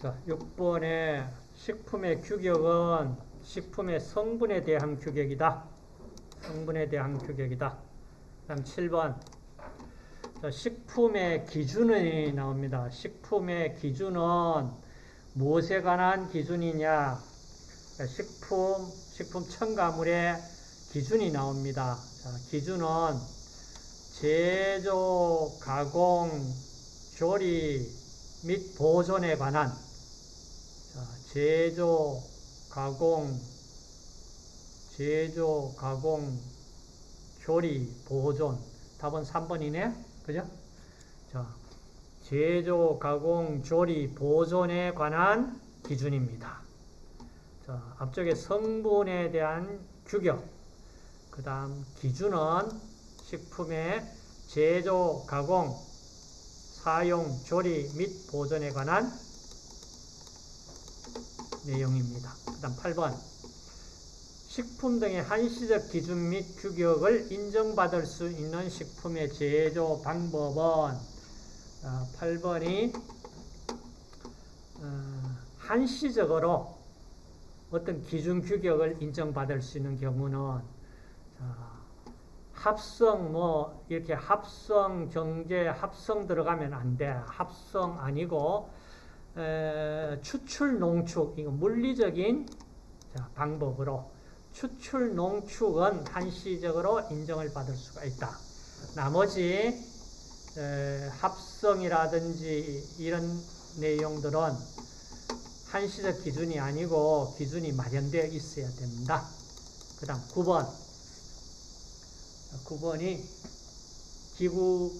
자, 6번에 식품의 규격은 식품의 성분에 대한 규격이다. 성분에 대한 규격이다. 다음 7번. 자, 식품의 기준이 나옵니다. 식품의 기준은 무엇에 관한 기준이냐? 자, 식품, 식품 첨가물의 기준이 나옵니다. 자, 기준은 제조, 가공, 조리 및 보존에 관한 자, 제조, 가공, 제조, 가공, 조리, 보존. 답은 3번이네. 그죠? 자, 제조, 가공, 조리, 보존에 관한 기준입니다. 자, 앞쪽에 성분에 대한 규격. 그 다음 기준은 식품의 제조, 가공, 사용, 조리 및 보존에 관한 내용입니다. 그 다음 8번 식품 등의 한시적 기준 및 규격을 인정받을 수 있는 식품의 제조 방법은 8번이 어, 한시적으로 어떤 기준 규격을 인정받을 수 있는 경우는 합성 뭐 이렇게 합성 경제 합성 들어가면 안 돼. 합성 아니고 에, 추출 농축 이거 물리적인 자, 방법으로 추출 농축은 한시적으로 인정을 받을 수가 있다. 나머지 에, 합성이라든지 이런 내용들은 한시적 기준이 아니고 기준이 마련되어 있어야 된다. 그 다음 9번 9번이 기구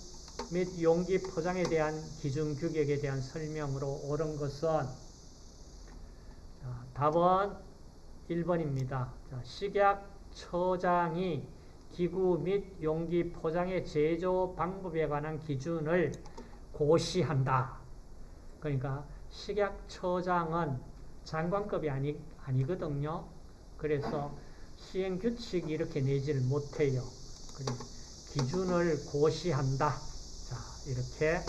및 용기 포장에 대한 기준 규격에 대한 설명으로 옳은 것은 답은 1번입니다. 식약처장이 기구 및 용기 포장의 제조 방법에 관한 기준을 고시한다. 그러니까 식약처장은 장관급이 아니, 아니거든요. 그래서 시행규칙이 이렇게 내지를 못해요. 기준을 고시한다. 자, 이렇게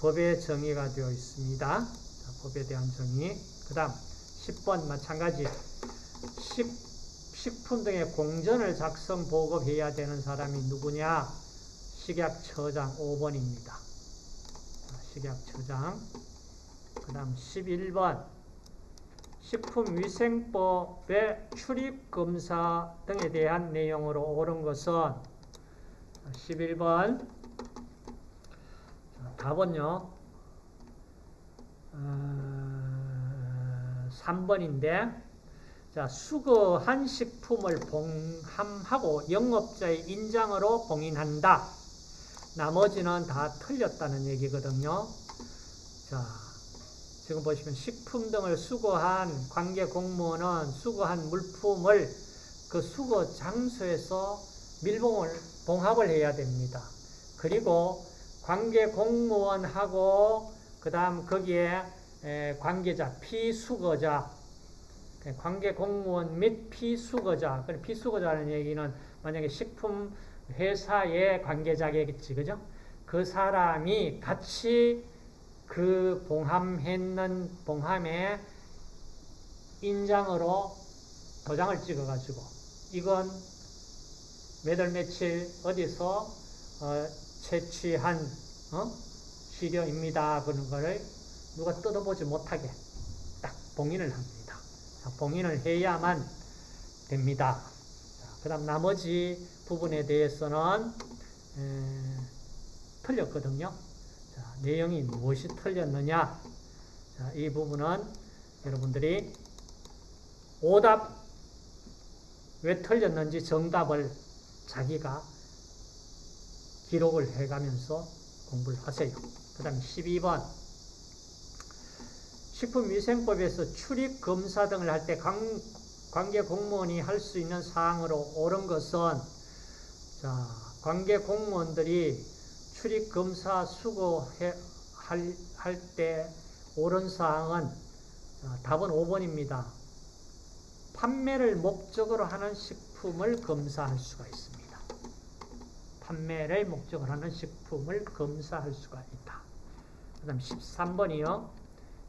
법의 정의가 되어 있습니다. 자, 법에 대한 정의. 그 다음 10번 마찬가지. 식, 식품 등의 공전을 작성 보급해야 되는 사람이 누구냐? 식약처장 5번입니다. 자, 식약처장. 그 다음 11번. 식품위생법의 출입검사 등에 대한 내용으로 옳은 것은 11번 답은요 어, 3번인데 자, 수거한 식품을 봉함하고 영업자의 인장으로 봉인한다. 나머지는 다 틀렸다는 얘기거든요. 자, 지금 보시면 식품 등을 수거한 관계 공무원은 수거한 물품을 그 수거 장소에서 밀봉을 봉합을 해야 됩니다. 그리고 관계 공무원하고 그 다음 거기에 관계자 피수거자 관계 공무원 및 피수거자 피수거자는 얘기는 만약에 식품 회사의 관계자겠지 그죠? 그 사람이 같이 그 봉함했는 봉함에 인장으로 도장을 찍어가지고 이건 몇월 며칠 어디서 어, 채취한 어? 시료입니다. 그런 거를 누가 뜯어보지 못하게 딱 봉인을 합니다. 자, 봉인을 해야만 됩니다. 그 다음 나머지 부분에 대해서는 에, 틀렸거든요. 자, 내용이 무엇이 틀렸느냐? 자, 이 부분은 여러분들이 오답 왜 틀렸는지 정답을 자기가 기록을 해가면서 공부를 하세요. 그 다음에 12번 식품위생법에서 출입검사 등을 할 때 관계 공무원이 할 수 있는 사항으로 옳은 것은 자, 관계 공무원들이 출입검사 수거할 때 옳은 사항은 답은 5번입니다. 판매를 목적으로 하는 식품을 검사할 수가 있습니다. 판매를 목적으로 하는 식품을 검사할 수가 있다. 그 다음 13번이요.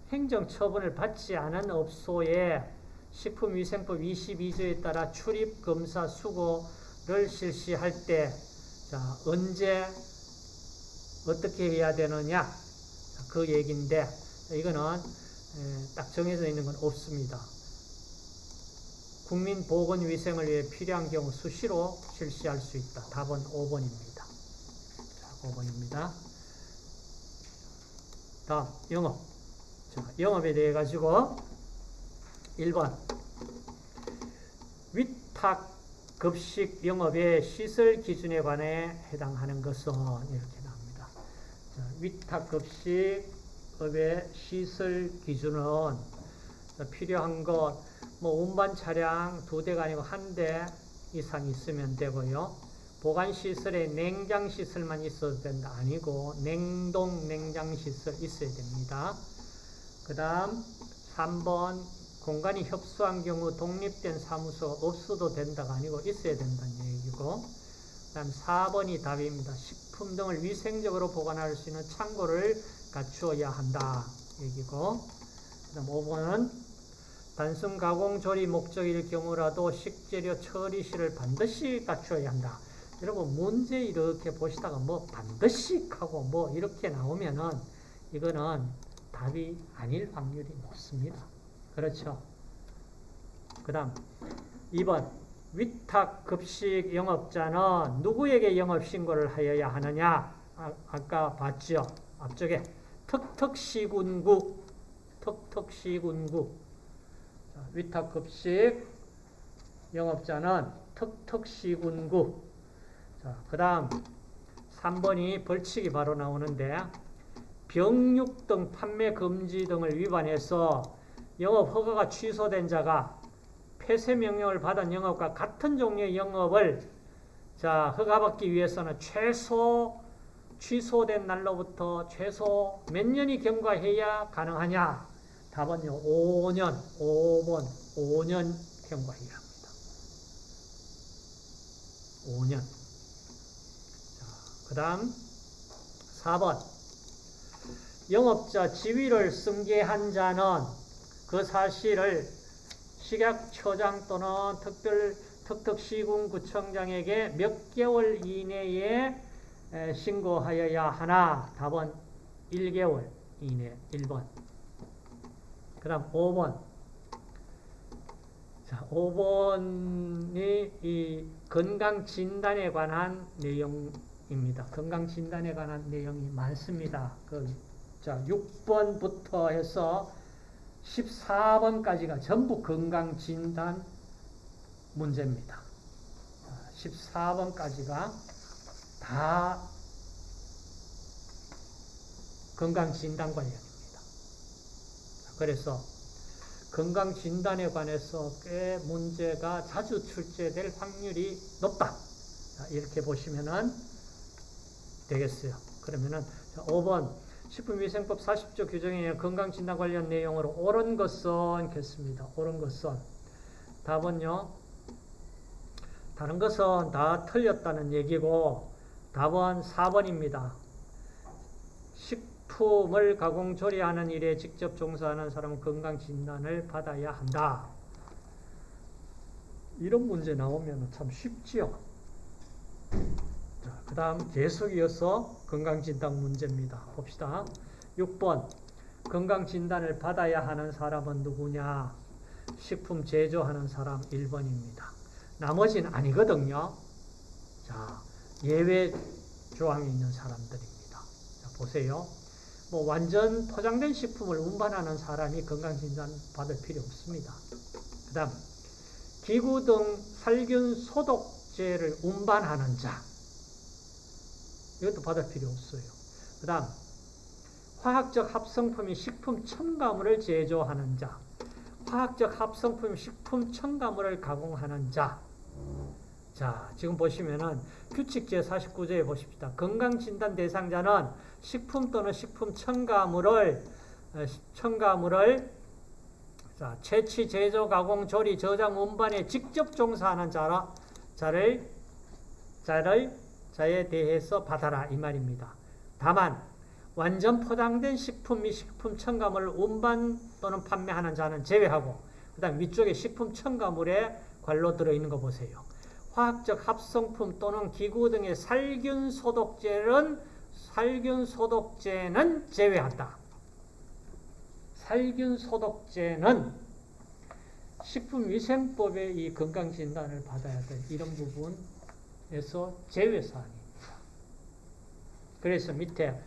행정처분을 받지 않은 업소에 식품위생법 22조에 따라 출입, 검사, 수거를 실시할 때 자, 언제 어떻게 해야 되느냐 자, 그 얘기인데 이거는 에, 딱 정해져 있는 건 없습니다. 국민 보건 위생을 위해 필요한 경우 수시로 실시할 수 있다. 답은 5번입니다. 자, 5번입니다. 다음 영업. 자, 영업에 대해 가지고 1번 위탁 급식 영업의 시설 기준에 관해 해당하는 것은 이렇게 나옵니다. 자, 위탁 급식업의 시설 기준은 필요한 것, 뭐 운반 차량 두 대가 아니고 한 대 이상 있으면 되고요. 보관 시설에 냉장 시설만 있어도 된다 아니고 냉동 냉장 시설 있어야 됩니다. 그 다음 3번 공간이 협소한 경우 독립된 사무소가 없어도 된다가 아니고 있어야 된다는 얘기고 그 다음 4번이 답입니다. 식품 등을 위생적으로 보관할 수 있는 창고를 갖추어야 한다 얘기고 그 다음 5번은 단순 가공 조리 목적일 경우라도 식재료 처리실을 반드시 갖추어야 한다. 여러분 문제 이렇게 보시다가 뭐 반드시 하고 뭐 이렇게 나오면은 이거는 답이 아닐 확률이 높습니다. 그렇죠? 그 다음 2번 위탁 급식 영업자는 누구에게 영업신고를 하여야 하느냐 아, 아까 봤죠? 앞쪽에 턱턱시군구 턱턱시군구 위탁급식 영업자는 턱턱시군구. 자, 그 다음 3번이 벌칙이 바로 나오는데 병육 등 판매 금지 등을 위반해서 영업 허가가 취소된 자가 폐쇄 명령을 받은 영업과 같은 종류의 영업을 자 허가받기 위해서는 최소 취소된 날로부터 최소 몇 년이 경과해야 가능하냐 답은요 5년 5번 5년 경과해야 합니다 5년 그 다음 4번 영업자 지위를 승계한 자는 그 사실을 식약처장 또는 특별 특특시군구청장에게 몇 개월 이내에 신고하여야 하나? 답은 1개월 이내 1번. 그 다음 5번. 자, 5번이 이 건강진단에 관한 내용입니다. 건강진단에 관한 내용이 많습니다. 그, 자, 6번부터 해서 14번까지가 전부 건강진단 문제입니다. 14번까지가 다 건강진단 관련입니다. 그래서 건강진단에 관해서 꽤 문제가 자주 출제될 확률이 높다. 이렇게 보시면 되겠어요. 그러면은 5번 식품위생법 40조 규정에 의한 건강진단 관련 내용으로 옳은 것은 겠습니다. 옳은 것은 답은요. 다른 것은 다 틀렸다는 얘기고 답은 4번입니다. 식 품을 가공 조리하는 일에 직접 종사하는 사람은 건강진단을 받아야 한다. 이런 문제 나오면 참 쉽지요. 그 다음 계속 이어서 건강진단 문제입니다. 봅시다. 6번 건강진단을 받아야 하는 사람은 누구냐? 식품 제조하는 사람 1번입니다. 나머지는 아니거든요. 자, 예외 조항이 있는 사람들입니다. 자, 보세요. 뭐 완전 포장된 식품을 운반하는 사람이 건강진단 받을 필요 없습니다. 그 다음 기구 등 살균 소독제를 운반하는 자 이것도 받을 필요 없어요. 그 다음 화학적 합성품이 식품 첨가물을 제조하는 자 화학적 합성품 식품 첨가물을 가공하는 자 자, 지금 보시면은 규칙 제49조에 보십시다. 건강진단 대상자는 식품 또는 식품 첨가물을 어, 첨가물을 자, 채취, 제조, 가공, 조리, 저장, 운반에 직접 종사하는 자라, 자를 자를 자에 대해서 받아라 이 말입니다. 다만 완전 포장된 식품 및 식품 첨가물을 운반 또는 판매하는 자는 제외하고 그 다음 위쪽에 식품 첨가물에 관로 들어있는 거 보세요. 화학적 합성품 또는 기구 등의 살균 소독제는 살균 소독제는 제외한다. 살균 소독제는 식품위생법의 이 건강진단을 받아야 될 이런 부분에서 제외사항입니다. 그래서 밑에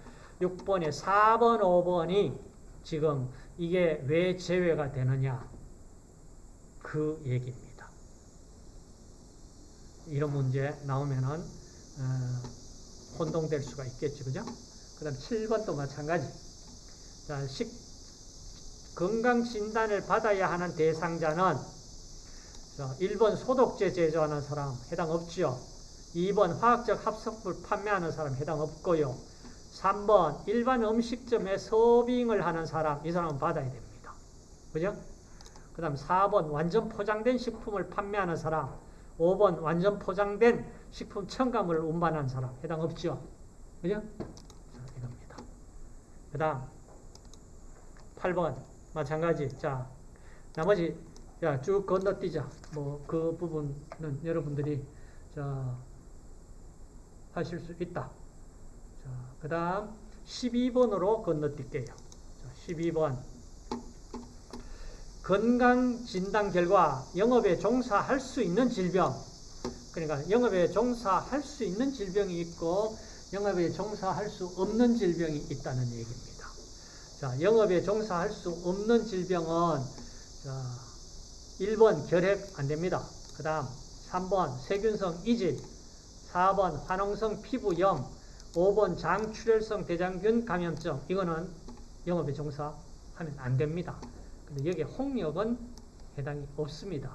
6번에 4번, 5번이 지금 이게 왜 제외가 되느냐 그 얘기입니다. 이런 문제 나오면은 어, 혼동될 수가 있겠죠, 그죠? 그 다음 7번도 마찬가지. 자, 식, 건강 진단을 받아야 하는 대상자는 자, 1번 소독제 제조하는 사람 해당 없지요. 2번 화학적 합성물 판매하는 사람 해당 없고요. 3번 일반 음식점에 서빙을 하는 사람 이 사람은 받아야 됩니다. 그죠? 그 다음 4번 완전 포장된 식품을 판매하는 사람 5번 완전 포장된 식품 첨가물을 운반하는 사람 해당 없죠? 그죠? 자, 이겁니다. 그 다음 8번 마찬가지 자 나머지 야, 쭉 건너뛰자 뭐 그 부분은 여러분들이 자 하실 수 있다. 자, 그 다음 12번으로 건너뛸게요. 자, 12번. 건강 진단 결과 영업에 종사할 수 있는 질병. 그러니까 영업에 종사할 수 있는 질병이 있고 영업에 종사할 수 없는 질병이 있다는 얘기입니다. 자, 영업에 종사할 수 없는 질병은 자, 1번 결핵 안 됩니다. 그 다음 3번 세균성 이질 4번 화농성 피부염, 5번 장출혈성 대장균 감염증. 이거는 영업에 종사하면 안 됩니다. 근데 여기에 홍역은 해당이 없습니다.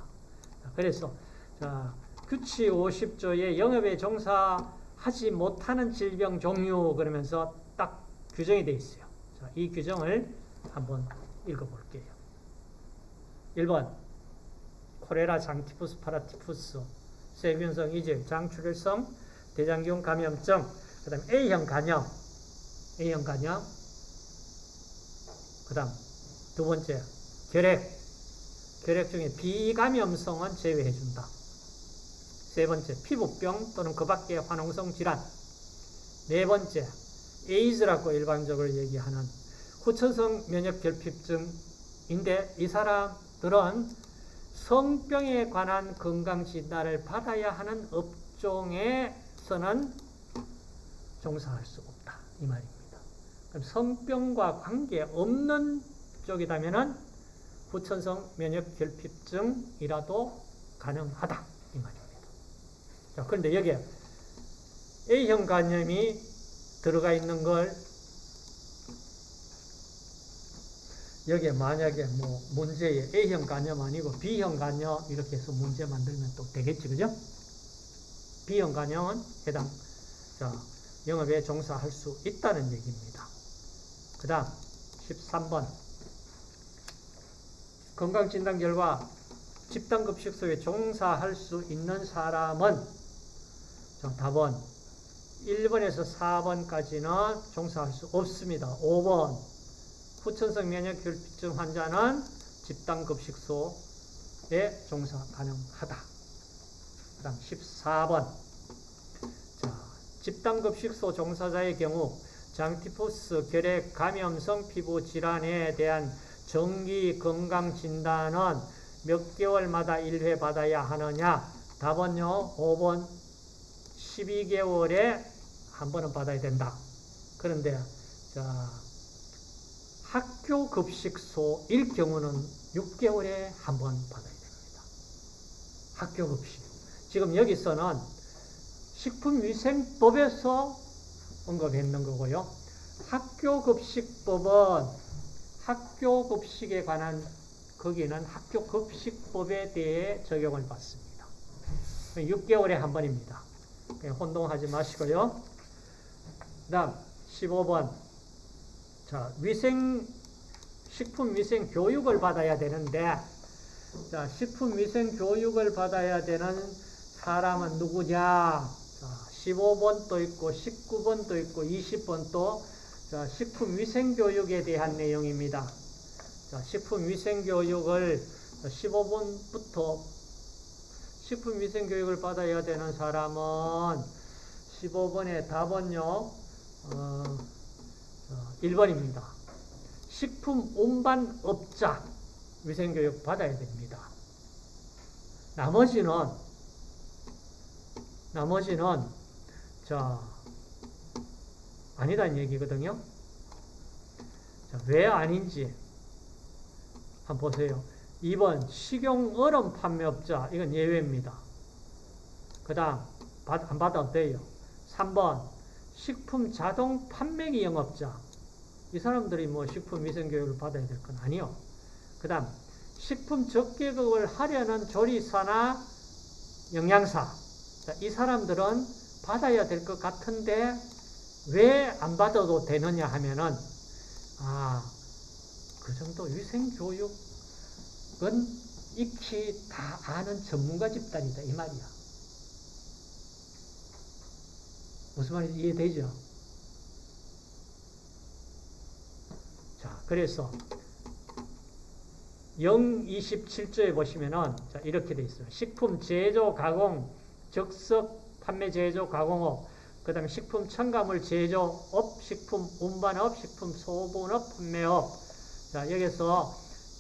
그래서 자, 규칙 50조에 영업에 종사하지 못하는 질병 종류 그러면서 딱 규정이 되어 있어요. 자, 이 규정을 한번 읽어볼게요. 1번 코레라 장티푸스 파라티푸스 세균성 이질, 장출혈성, 대장균 감염증, 그 다음 A형 간염, A형 간염, 그 다음 두 번째 결핵, 결핵 중에 비감염성은 제외해준다. 세 번째 피부병 또는 그 밖의 화농성 질환, 네 번째 에이즈라고 일반적으로 얘기하는 후천성 면역결핍증인데 이 사람들은 성병에 관한 건강진단을 받아야 하는 업종에서는 종사할 수 없다. 이 말입니다. 그럼 성병과 관계없는 쪽이라면 후천성 면역 결핍증이라도 가능하다. 이 말입니다. 자, 그런데 여기에 A형 간염이 들어가 있는 걸 여기에 만약에 뭐 문제에 A형 간염 아니고 B형 간염 이렇게 해서 문제 만들면 또 되겠지, 그죠? B형 간염은 해당, 자, 영업에 종사할 수 있다는 얘기입니다. 그 다음, 13번. 건강진단 결과 집단급식소에 종사할 수 있는 사람은, 자, 답은 1번에서 4번까지는 종사할 수 없습니다. 5번. 후천성 면역결핍증 환자는 집단급식소에 종사 가능하다. 그 다음 14번. 자, 집단급식소 종사자의 경우 장티푸스, 결핵, 감염성 피부 질환에 대한 정기 건강 진단은 몇 개월마다 1회 받아야 하느냐? 답은요, 5번 12개월에 한 번은 받아야 된다. 그런데, 자, 학교 급식소일 경우는 6개월에 한 번 받아야 됩니다. 학교 급식. 지금 여기서는 식품위생법에서 언급했는 거고요. 학교 급식법은 학교 급식에 관한 거기는 학교 급식법에 대해 적용을 받습니다. 6개월에 한 번입니다. 혼동하지 마시고요. 그 다음 15번 자, 위생, 식품 위생 교육을 받아야 되는데, 자, 식품 위생 교육을 받아야 되는 사람은 누구냐? 자, 15번도 있고, 19번도 있고, 20번도, 자, 식품위생교육에 대한 내용입니다. 자, 식품위생교육을 15분부터 식품위생교육을 받아야 되는 사람은 15번의 답은요, 어, 1번입니다. 식품 운반업자 위생교육 받아야 됩니다. 나머지는, 나머지는, 자, 아니다는 얘기거든요. 자, 왜 아닌지 한번 보세요. 2번 식용 얼음 판매업자 이건 예외입니다. 그 다음 안 받아도 돼요. 3번 식품 자동 판매기 영업자 이 사람들이 뭐 식품 위생교육을 받아야 될 건 아니요. 그 다음 식품 적계급을 하려는 조리사나 영양사 자, 이 사람들은 받아야 될 것 같은데 왜 안 받아도 되느냐 하면은 아, 그 정도 위생교육은 익히 다 아는 전문가 집단이다 이 말이야. 무슨 말인지 이해되죠? 자, 그래서 027조에 보시면은 자, 이렇게 돼 있어요. 식품 제조 가공 적석 판매 제조 가공업 그 다음에 식품 첨가물 제조업, 식품 운반업, 식품 소분업, 판매업. 자, 여기서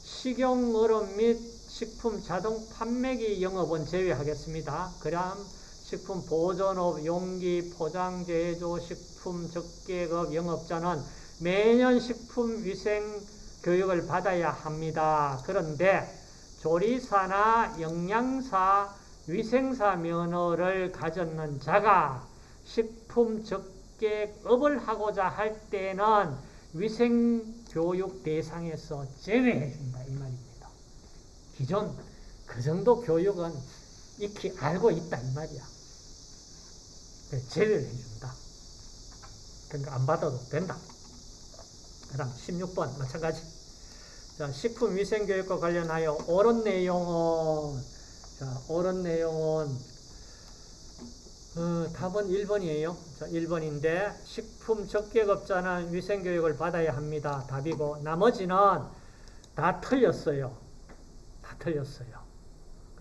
식용 얼음 및 식품 자동 판매기 영업은 제외하겠습니다. 그 다음 식품 보존업, 용기, 포장 제조, 식품 적계급 영업자는 매년 식품 위생 교육을 받아야 합니다. 그런데 조리사나 영양사, 위생사 면허를 가졌는 자가 식품 적객업을 하고자 할 때는 위생교육 대상에서 제외해준다 이 말입니다. 기존 그 정도 교육은 익히 알고 있다 이 말이야. 제외를 해준다. 그러니까 안 받아도 된다. 그 다음 16번 마찬가지. 자, 식품위생교육과 관련하여 옳은 내용은 자, 옳은 내용은 어, 답은 1번이에요. 자, 1번인데 식품 적객업자는 위생교육을 받아야 합니다. 답이고 나머지는 다 틀렸어요. 다 틀렸어요.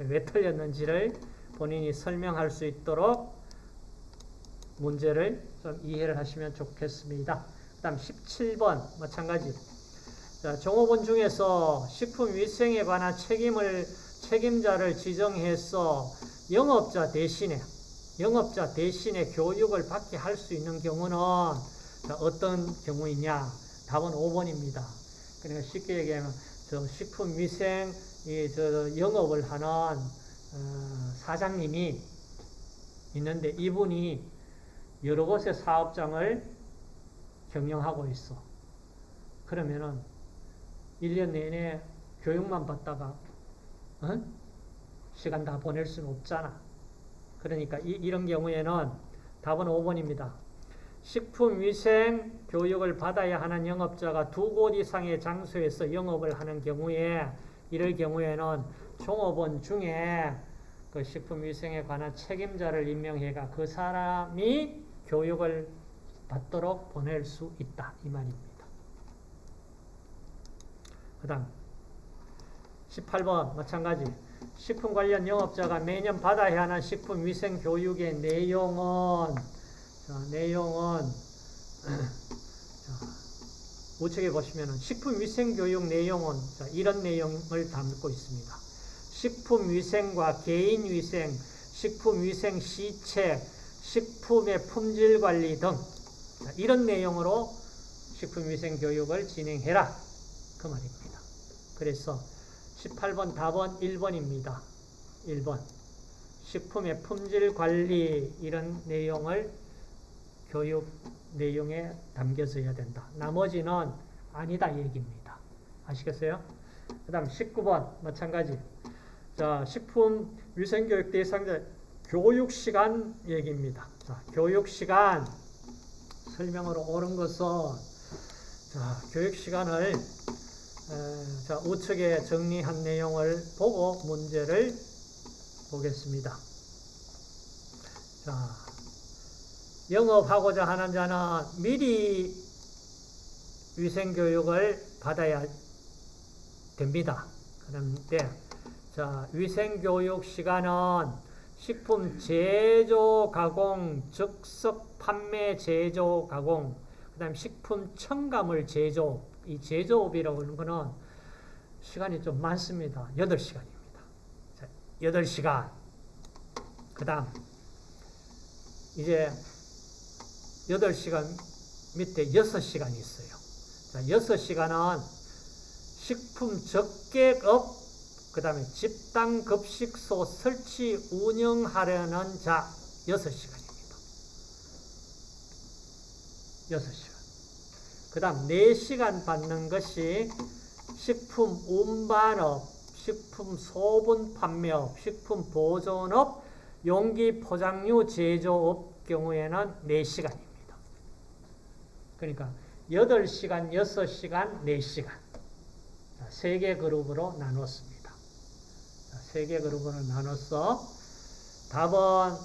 왜 틀렸는지를 본인이 설명할 수 있도록 문제를 좀 이해를 하시면 좋겠습니다. 그 다음 17번 마찬가지 자, 종업원 중에서 식품위생에 관한 책임을 책임자를 지정해서 영업자 대신에 영업자 대신에 교육을 받게 할 수 있는 경우는 어떤 경우이냐? 답은 5번입니다. 그러니까 쉽게 얘기하면 저 식품 위생 저 영업을 하는 어, 사장님이 있는데 이분이 여러 곳의 사업장을 경영하고 있어. 그러면은 1년 내내 교육만 받다가 어? 시간 다 보낼 수는 없잖아. 그러니까 이, 런 경우에는 답은 5번입니다. 식품위생 교육을 받아야 하는 영업자가 두 곳 이상의 장소에서 영업을 하는 경우에 이럴 경우에는 종업원 중에 그 식품위생에 관한 책임자를 임명해가 그 사람이 교육을 받도록 보낼 수 있다. 이 말입니다. 그 다음 18번 마찬가지 식품 관련 영업자가 매년 받아야 하는 식품 위생 교육의 내용은 자, 내용은 자, 우측에 보시면은 식품 위생 교육 내용은 자, 이런 내용을 담고 있습니다. 식품 위생과 개인 위생, 식품 위생 시책, 식품의 품질 관리 등 자, 이런 내용으로 식품 위생 교육을 진행해라 그 말입니다. 그래서 18번 답은 1번입니다. 1번. 식품의 품질 관리 이런 내용을 교육 내용에 담겨져야 된다. 나머지는 아니다 얘기입니다. 아시겠어요? 그 다음 19번 마찬가지. 자, 식품 위생교육 대상자 교육시간 얘기입니다. 자, 교육시간 설명으로 옳은 것은 자, 교육시간을 자, 우측에 정리한 내용을 보고 문제를 보겠습니다. 자, 영업하고자 하는 자는 미리 위생교육을 받아야 됩니다. 그런데 자 위생교육 시간은 식품 제조 가공 즉석 판매 제조 가공 그 다음 식품 첨가물 제조 이 제조업이라고 하는 거는 시간이 좀 많습니다. 8시간입니다. 자, 8시간. 그 다음 이제 8시간 밑에 6시간이 있어요. 자, 6시간은 식품 적객업, 그 다음에 집단급식소 설치 운영하려는 자, 6시간입니다. 6시간. 그 다음 4시간 받는 것이 식품 운반업, 식품 소분 판매업, 식품 보존업, 용기 포장류 제조업 경우에는 4시간입니다. 그러니까 8시간, 6시간, 4시간. 세개 그룹으로 나눴습니다. 세개 그룹으로 나눠서 답은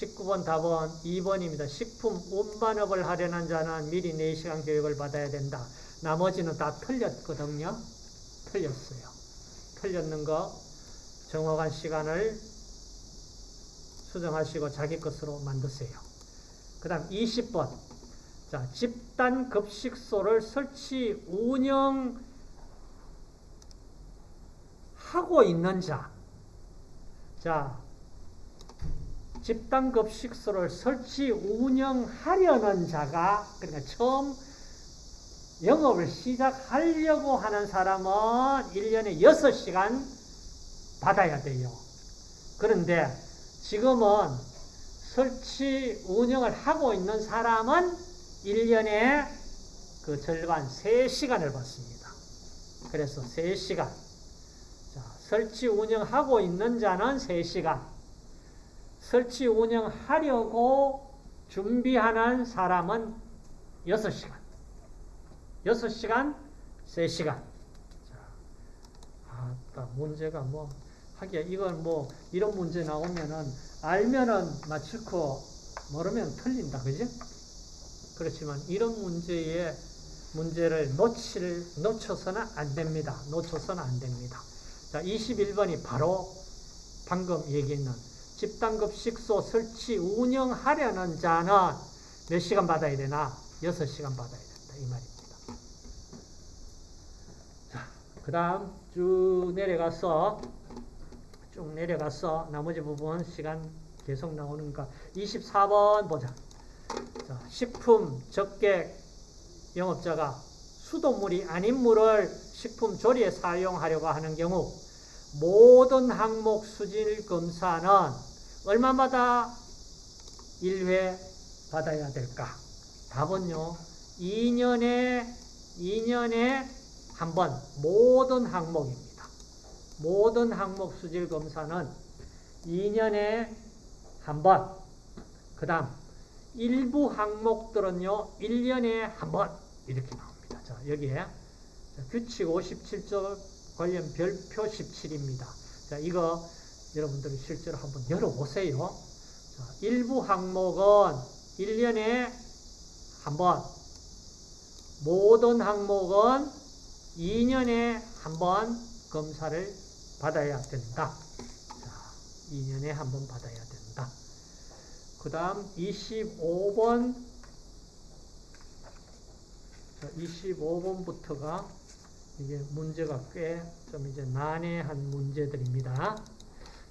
19번 답은 2번입니다. 식품 운반업을 하려는 자는 미리 4시간 교육을 받아야 된다. 나머지는 다 틀렸거든요. 틀렸어요. 틀렸는 거 정확한 시간을 수정하시고 자기 것으로 만드세요. 그 다음 20번 자, 집단 급식소를 설치 운영 하고 있는 자. 자, 집단 급식소를 설치 운영하려는 자가 그러니까 처음 영업을 시작하려고 하는 사람은 1년에 6시간 받아야 돼요. 그런데 지금은 설치 운영을 하고 있는 사람은 1년에 그 절반 3시간을 받습니다. 그래서 3시간. 자, 설치 운영하고 있는 자는 3시간. 설치 운영하려고 준비하는 사람은 6시간. 6시간, 3시간. 자, 아, 문제가 뭐, 하기야, 이건 뭐, 이런 문제 나오면은, 알면은 맞추고, 모르면 틀린다. 그지? 그렇지만, 이런 문제에, 문제를 놓칠, 놓쳐서는 안 됩니다. 놓쳐서는 안 됩니다. 자, 21번이 바로 방금 얘기했는 집단급식소 설치 운영하려는 자는 몇 시간 받아야 되나? 6시간 받아야 된다. 이 말입니다. 자, 그 다음 쭉 내려가서 쭉 내려가서 나머지 부분 시간 계속 나오는가 24번 보자. 자, 식품 적객 영업자가 수돗물이 아닌 물을 식품 조리에 사용하려고 하는 경우 모든 항목 수질 검사는 얼마마다 1회 받아야 될까? 답은요. 2년에 2년에 한 번 모든 항목입니다. 모든 항목 수질 검사는 2년에 한 번. 그다음 일부 항목들은요. 1년에 한 번 이렇게 나옵니다. 자, 여기에 규칙 57조 관련 별표 17입니다. 자, 이거 여러분들이 실제로 한번 열어보세요. 자, 일부 항목은 1년에 한 번, 모든 항목은 2년에 한 번 검사를 받아야 된다. 자, 2년에 한 번 받아야 된다. 그 다음 25번 25번부터가 이게 문제가 꽤 좀 이제 난해한 문제들입니다.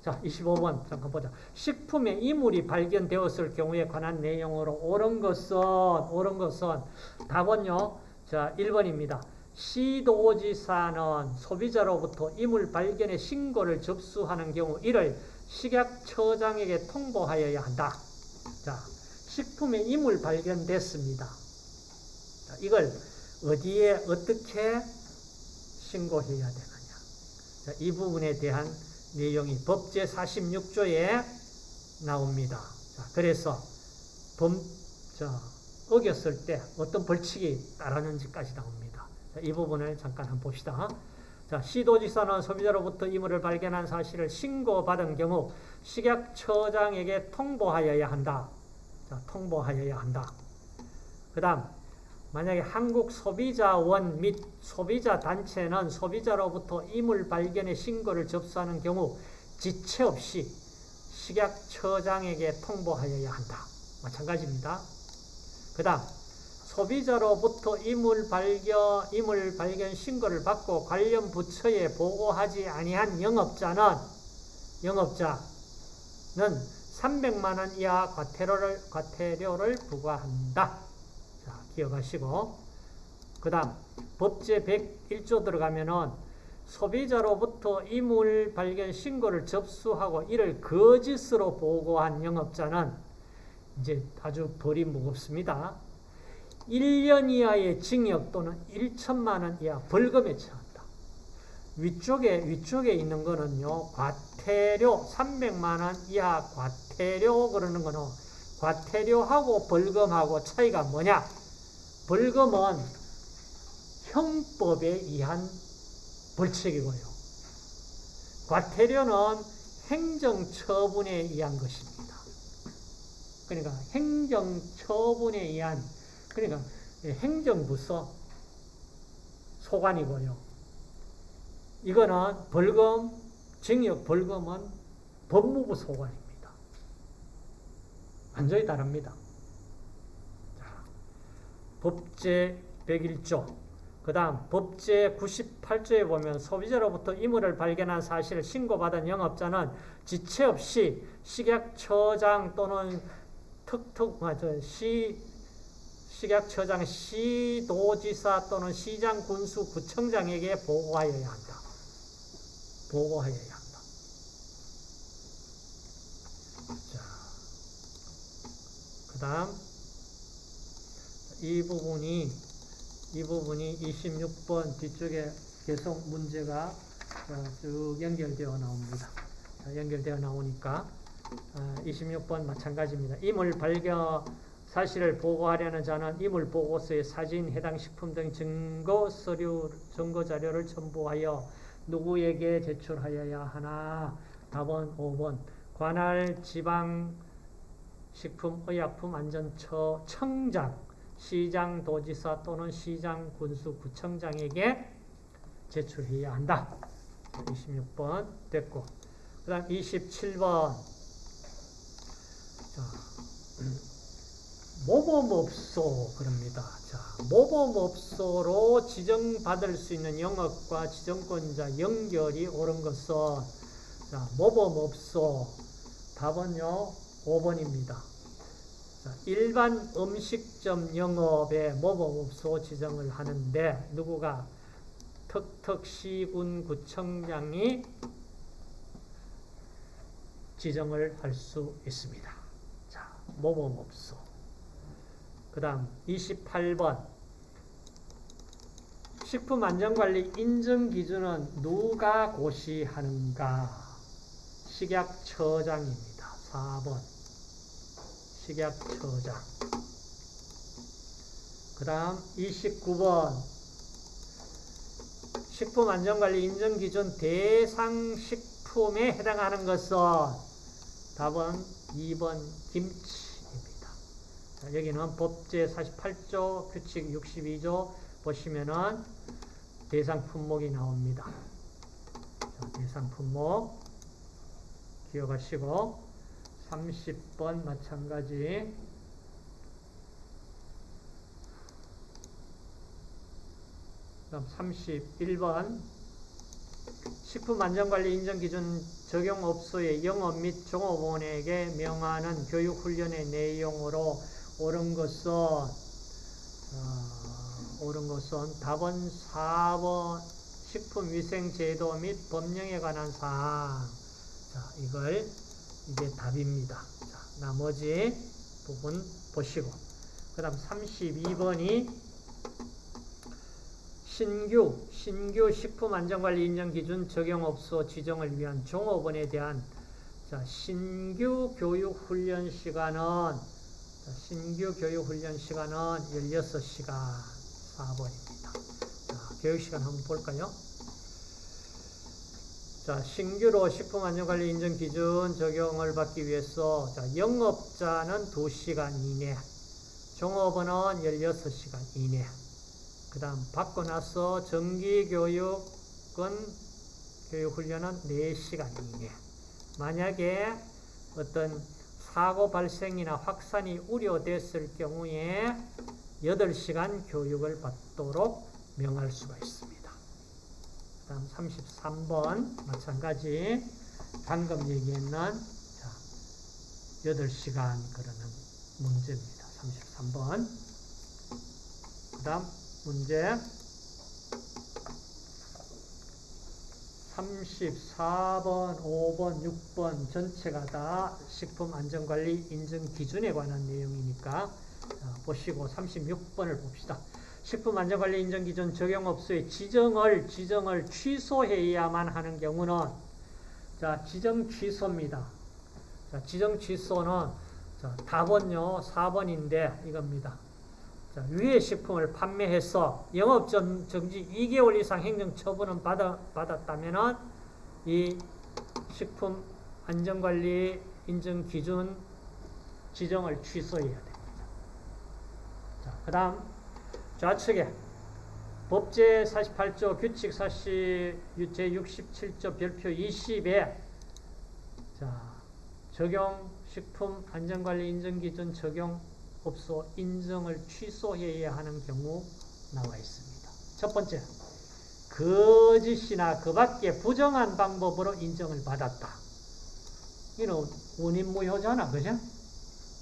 자, 25번 잠깐 보자. 식품에 이물이 발견되었을 경우에 관한 내용으로 옳은 것은 옳은 것은 답은요. 자, 1번입니다. 시도지사는 소비자로부터 이물 발견의 신고를 접수하는 경우 이를 식약처장에게 통보하여야 한다. 자, 식품에 이물 발견됐습니다. 자, 이걸 어디에 어떻게 신고해야 되느냐. 자, 이 부분에 대한 내용이 법제 46조에 나옵니다. 자, 그래서 범, 자, 어겼을 때 어떤 벌칙이 따르는지까지 나옵니다. 자, 이 부분을 잠깐 한번 봅시다. 자, 시도지사는 소비자로부터 이물을 발견한 사실을 신고받은 경우 식약처장에게 통보하여야 한다. 자, 통보하여야 한다. 그 다음, 만약에 한국 소비자원 및 소비자 단체는 소비자로부터 이물 발견의 신고를 접수하는 경우 지체 없이 식약처장에게 통보하여야 한다. 마찬가지입니다. 그 다음 소비자로부터 이물 발견, 이물 발견 신고를 받고 관련 부처에 보고하지 아니한 영업자는 영업자는 300만 원 이하 과태료를 과태료를 부과한다. 자, 기억하시고 그 다음 법제 101조 들어가면은 소비자로부터 이물 발견 신고를 접수하고 이를 거짓으로 보고한 영업자는 이제 아주 벌이 무겁습니다. 1년 이하의 징역 또는 1천만 원 이하 벌금에 처한다. 위쪽에 위쪽에 있는 거는요. 과태료 300만 원 이하 과태료 그러는 거는 과태료하고 벌금하고 차이가 뭐냐? 벌금은 형법에 의한 벌칙이고요. 과태료는 행정처분에 의한 것입니다. 그러니까 행정처분에 의한 그러니까 행정부서 소관이고요. 이거는 벌금, 징역 벌금은 법무부 소관입니다. 완전히 다릅니다. 자, 법제 101조 그 다음 법제 98조에 보면 소비자로부터 이물을 발견한 사실을 신고받은 영업자는 지체 없이 식약처장 또는 특특 시 식약처장 시도지사 또는 시장 군수 구청장에게 보고하여야 한다. 보고하여야 한다. 자, 그 다음 이 부분이 이 부분이 26번 뒤쪽에 계속 문제가 쭉 연결되어 나옵니다. 연결되어 나오니까 26번 마찬가지입니다. 임을 발견 사실을 보고하려는 자는 이물 보고서의 사진, 해당 식품 등 증거 서류, 증거 자료를 첨부하여 누구에게 제출하여야 하나? 답은 5번. 관할 지방 식품의약품 안전처 청장, 시장 도지사 또는 시장 군수 구청장에게 제출해야 한다. 26번 됐고. 그 다음 27번. 자. 모범업소 그럽니다. 자, 모범업소로 지정받을 수 있는 영업과 지정권자 연결이 옳은 것은 자, 모범업소 답은요 5번입니다. 자, 일반 음식점 영업에 모범업소 지정을 하는데 누구가 턱턱시군 구청장이 지정을 할 수 있습니다. 자, 모범업소 그 다음 28번 식품안전관리 인증기준은 누가 고시하는가? 식약처장입니다. 4번 식약 처장 그 다음 29번. 식품안전관리 인증기준 대상식품에 해당하는 것은 답은 2번 김치 여기는 법제 48조 규칙 62조 보시면은 대상 품목이 나옵니다. 자, 대상 품목 기억하시고 30번 마찬가지. 그다음 31번. 식품안전관리 인정기준 적용업소의 영업 및 종업원에게 명하는 교육훈련의 내용으로 옳은 것은 어, 옳은 것은 답은 4번 식품위생제도 및 법령에 관한 사항. 자 이걸 이게 답입니다. 자, 나머지 부분 보시고 그 다음 32번이 신규, 신규 식품안전관리 인정기준 적용업소 지정을 위한 종업원에 대한 자, 신규 교육훈련 시간은 신규 교육훈련 시간은 16시간 4번입니다. 자, 교육시간 한번 볼까요? 자, 신규로 식품안전관리 인증 기준 적용을 받기 위해서 자, 영업자는 2시간 이내 종업원은 16시간 이내. 그 다음, 받고 나서 정기교육은, 교육훈련은 4시간 이내. 만약에 어떤 사고 발생이나 확산이 우려됐을 경우에 8시간 교육을 받도록 명할 수가 있습니다. 그 다음 33번, 마찬가지. 방금 얘기했는, 자, 8시간 그러는 문제입니다. 33번. 그 다음 문제 34번, 5번, 6번 전체가 다 식품안전관리 인증 기준에 관한 내용이니까 자, 보시고 36번을 봅시다. 식품안전관리 인증기준 적용업소의 지정을 지정을 취소해야만 하는 경우는 자 지정 취소입니다. 자 지정 취소는 자, 답은요 4번인데 이겁니다. 자, 위의 식품을 판매해서 영업 정- 정지 2개월 이상 행정 처분은 받아, 받았다면은 이 식품 안전관리 인증 기준 지정을 취소해야 됩니다. 자, 그 다음 좌측에 법제 48조 규칙 40 제 67조 별표 20에 자, 적용 식품 안전관리 인증 기준 적용 업소 인증을 취소해야 하는 경우 나와 있습니다. 첫 번째, 거짓이나 그 밖에 부정한 방법으로 인정을 받았다. 이는 원인무효잖아, 그죠?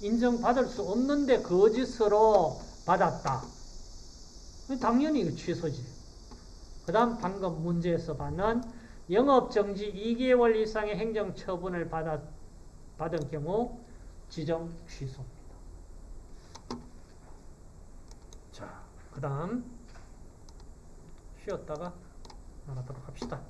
인정받을 수 없는데 거짓으로 받았다. 당연히 이거 취소지. 그 다음 방금 문제에서 받는 영업정지 2개월 이상의 행정처분을 받아, 받은 경우 지정 취소입니다. 자, 그 다음 쉬었다가 나가도록 합시다.